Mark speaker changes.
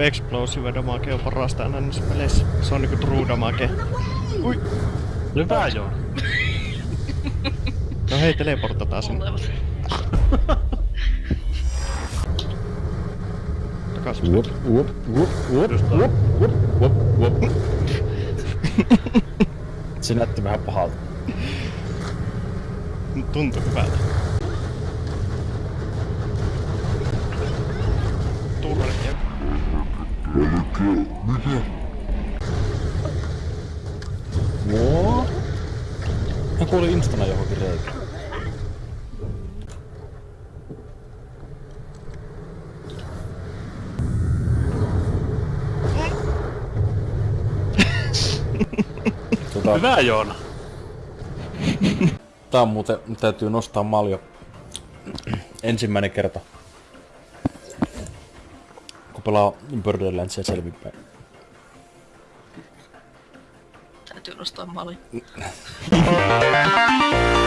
Speaker 1: explosive damage on parasta aina näissä peleissä. Se on niinku true damage. Ui.
Speaker 2: Hyvä joo.
Speaker 1: No hei, teleportataan sinne. Takas.
Speaker 3: Whoop, whoop, whoop, whoop, whoop, whoop, whoop, whoop. Se näytti vähän pahalta.
Speaker 1: Tuntui hyvältä.
Speaker 3: What? Mä kuulin instana johonkin reikään. tota,
Speaker 2: Hyvä Joona.
Speaker 3: tää on muuten, täytyy nostaa maljo. Ensimmäinen kerta. Pelaa Borderlandsia selvinpäin.
Speaker 4: Täytyy nostaa mali.